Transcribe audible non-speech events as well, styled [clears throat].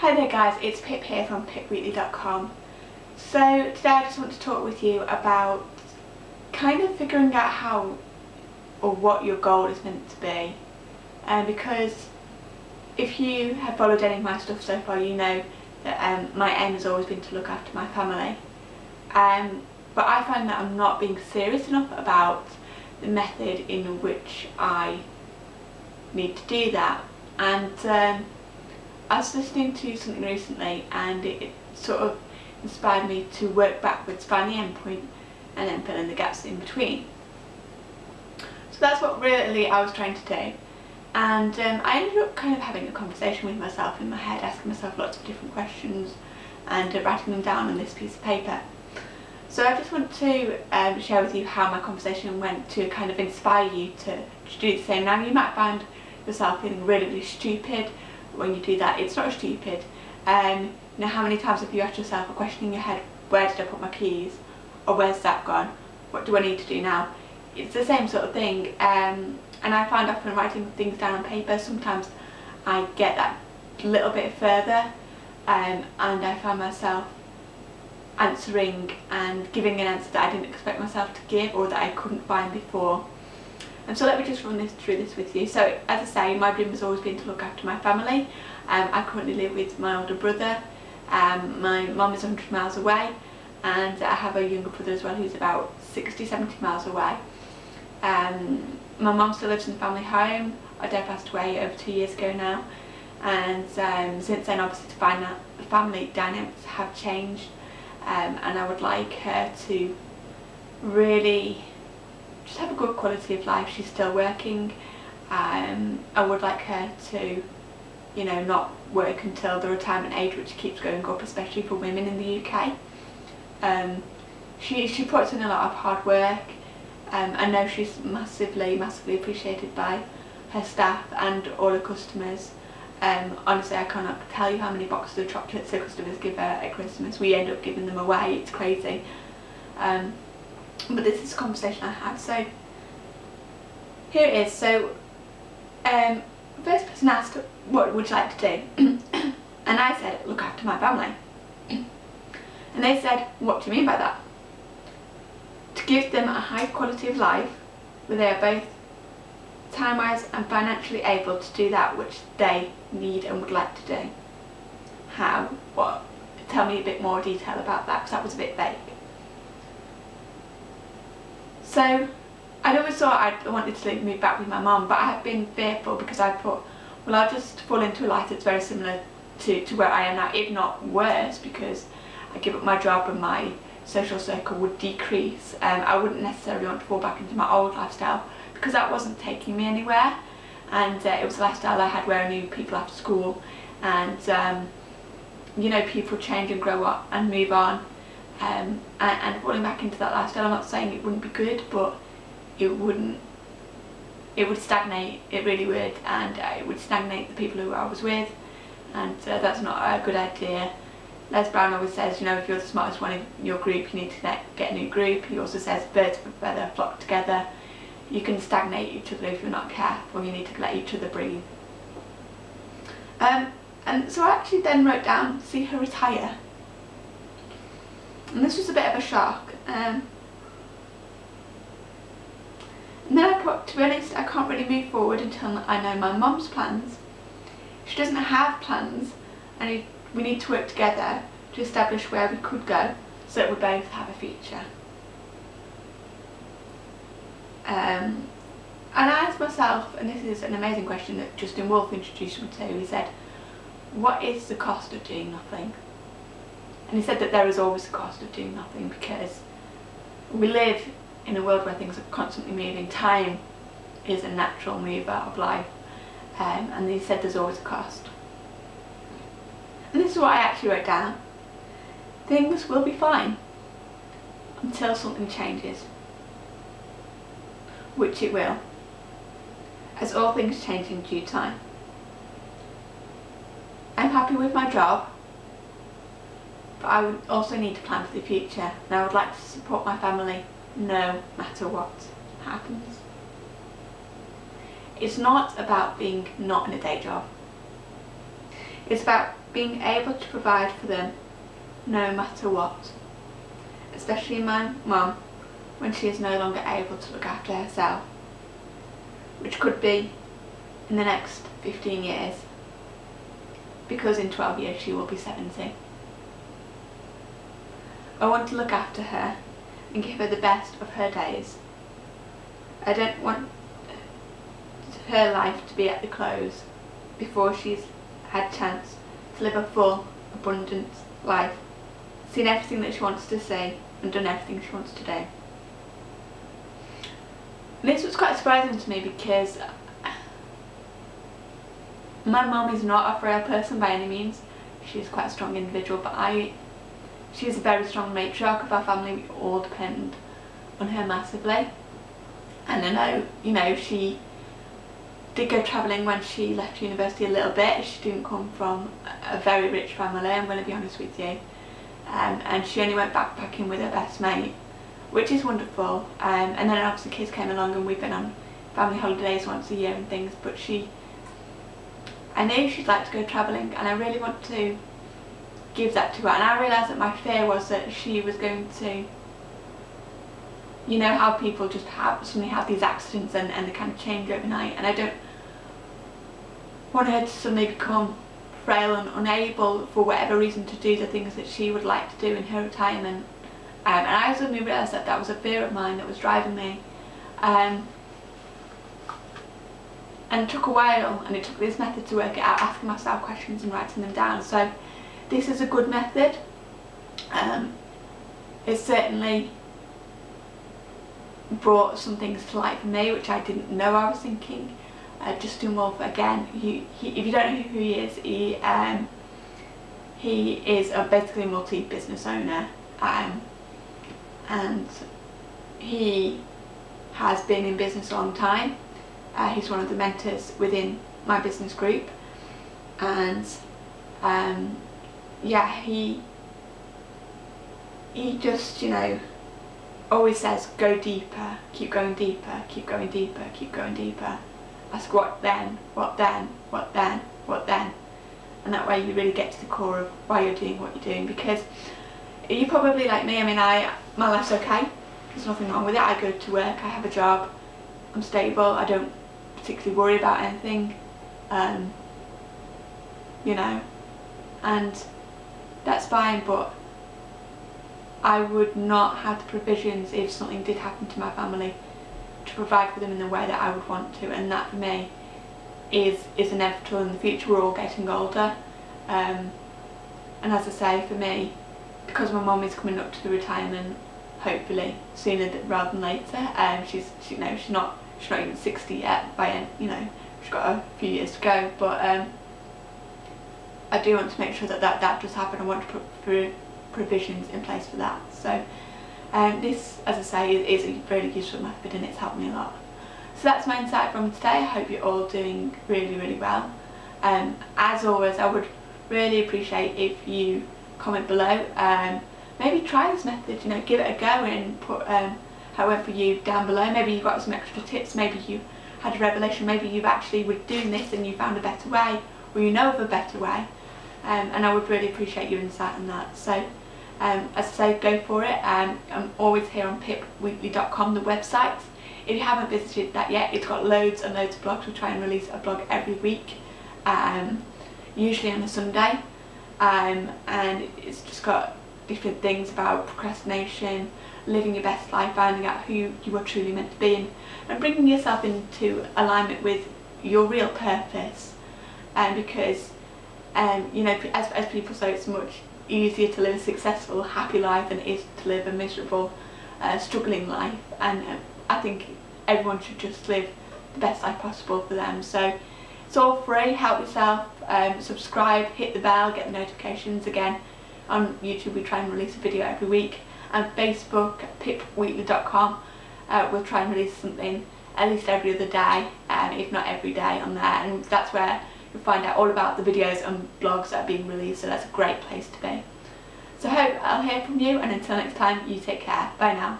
Hi there guys, it's Pip here from pipweekly.com. So today I just want to talk with you about kind of figuring out how or what your goal is meant to be. Um, because if you have followed any of my stuff so far you know that um, my aim has always been to look after my family. Um, but I find that I'm not being serious enough about the method in which I need to do that and um, I was listening to something recently and it, it, sort of inspired me to work backwards, find the end point and then fill in the gaps in between. So that's what really I was trying to do and um, I ended up kind of having a conversation with myself in my head, asking myself lots of different questions and uh, writing them down on this piece of paper. So I just want to um, share with you how my conversation went to kind of inspire you to, to do the same. Now you might find yourself feeling really, really stupid when you do that. It's not stupid. Um, know, how many times have you asked yourself a question in your head, where did I put my keys? Or where's that gone? What do I need to do now? It's the same sort of thing. Um, and I find often writing things down on paper, sometimes I get that little bit further um, and I find myself answering and giving an answer that I didn't expect myself to give or that I couldn't find before. And so let me just run this through this with you. So as I say, my dream has always been to look after my family. Um, I currently live with my older brother. Um, my mum is 100 miles away and I have a younger brother as well who's about 60, 70 miles away. Um, my mum still lives in the family home. Our dad passed away over two years ago now and um, since then obviously the family dynamics have changed um, and I would like her to really just have a good quality of life. She's still working. Um, I would like her to, you know, not work until the retirement age, which keeps going up, especially for women in the UK. Um, she, she puts in a lot of hard work. Um, I know she's massively, massively appreciated by her staff and all her customers. Um, honestly, I cannot tell you how many boxes of chocolates the customers give her at Christmas. We end up giving them away, it's crazy. Um, but this is a conversation I had, so here it is. So, um, first person asked, what would you like to do? [clears throat] and I said, look after my family. [clears throat] and they said, what do you mean by that? To give them a high quality of life where they are both time-wise and financially able to do that which they need and would like to do. How? What? Tell me a bit more detail about that because that was a bit vague. So I'd always thought I wanted to move back with my mum but I have been fearful because I thought well I'll just fall into a life that's very similar to, to where I am now if not worse because I give up my job and my social circle would decrease. Um, I wouldn't necessarily want to fall back into my old lifestyle because that wasn't taking me anywhere and uh, it was a lifestyle I had where I knew people after school and um, you know people change and grow up and move on um, and, and, falling back into that lifestyle. I'm not saying it wouldn't be good but it wouldn't it would stagnate. It really would. And uh, it would stagnate the people who I was with. And uh, that's not a good idea. Les Brown always says you know if you're the smartest one in your group you need to get a new group. He also says birds of a feather flock together. You can stagnate each other if you're not careful, you need to let each other breathe. Um, and so I actually then wrote down, see her retire. And this was a bit of a shock. Um, and then I put, to be honest, I can't really move forward until I know my mum's plans. She doesn't have plans and we need to work together to establish where we could go so that we both have a future. Um, and I asked myself, and this is an amazing question that Justin Wolf introduced me to, he said, what is the cost of doing nothing? And he said that there is always a cost of doing nothing because we live in a world where things are constantly moving. Time is a natural mover of life. Um, and he said there's always a cost. And this is what I actually wrote down. Things will be fine until something changes which it will, as all things change in due time. I'm happy with my job, but I would also need to plan for the future and I would like to support my family no matter what happens. It's not about being not in a day job. It's about being able to provide for them no matter what. Especially my mum when she is no longer able to look after herself. Which could be in the next 15 years because in 12 years she will be 70. I want to look after her and give her the best of her days. I don't want her life to be at the close before she's had chance to live a full, abundant life, seen everything that she wants to see and done everything she wants to do. This was quite surprising to me because my mum is not a frail person by any means. She's quite a strong individual, but I, she's a very strong matriarch of our family. We all depend on her massively. And I know, you know, she did go travelling when she left university a little bit. She didn't come from a very rich family, I'm going to be honest with you. Um, and she only went backpacking with her best mate, which is wonderful. Um, and then obviously kids came along and we've been on family holidays once a year and things, but she I know she'd like to go travelling and I really want to give that to her. And I realised that my fear was that she was going to you know how people just have suddenly have these accidents and, and they kind of change overnight. And I don't want her to suddenly become frail and unable for whatever reason to do the things that she would like to do in her retirement. Um, and I suddenly realised that that was a fear of mine that was driving me. Um, and it took a while and it took this method to work it out, asking myself questions and writing them down. So this is a good method. Um, certainly brought some things to light for me which I didn't know I was thinking. Uh, Justin Wolf again, he, he, if you don't know who he is, he um, he is a basically a multi-business owner um, and he has been in business a long time uh, he's one of the mentors within my business group and um, yeah he he just you know always says go deeper keep going deeper keep going deeper keep going deeper. Ask what then? What then? What then? What then? And that way you really get to the core of why you're doing what you're doing because you probably like me I mean I my life's okay. There's nothing wrong with it. I go to work I have a job I'm stable I don't particularly worry about anything um, you know and that's fine but I would not have the provisions if something did happen to my family to provide for them in the way that I would want to and that for me is is inevitable in the future. We're all getting older um, and as I say for me because my mum is coming up to the retirement hopefully sooner rather than later um, she's she, you know she's not she's not even 60 yet by you know she's got a few years to go but um, I do want to make sure that that, that does happen. I want to put provisions in place for that. So um, this as I say is, is a really useful method and it's helped me a lot. So that's my insight from today. I hope you're all doing really really well. Um, as always I would really appreciate if you comment below. Um, maybe try this method you know give it a go and put um, however you down below. Maybe you've got some extra tips, maybe you had a revelation, maybe you've actually were doing this and you found a better way or you know of a better way. Um, and I would really appreciate your insight on that. So um, as I say, go for it. Um, I'm always here on pipweekly.com, the website. If you haven't visited that yet, it's got loads and loads of blogs. We try and release a blog every week, um, usually on a Sunday. Um, and it's just got different things about procrastination, living your best life, finding out who you are truly meant to be and, and bringing yourself into alignment with your real purpose and um, because um, you know as, as people say it's much easier to live a successful happy life than it is to live a miserable uh, struggling life. And uh, I think everyone should just live the best life possible for them. So it's all free. Help yourself. Um, subscribe. Hit the bell. Get the notifications again. On YouTube we try and release a video every week. And Facebook, pipweekly.com. Uh, we'll try and release something at least every other day, um, if not every day on there. And that's where you'll find out all about the videos and blogs that are being released, so that's a great place to be. So I hope I'll hear from you, and until next time, you take care. Bye now.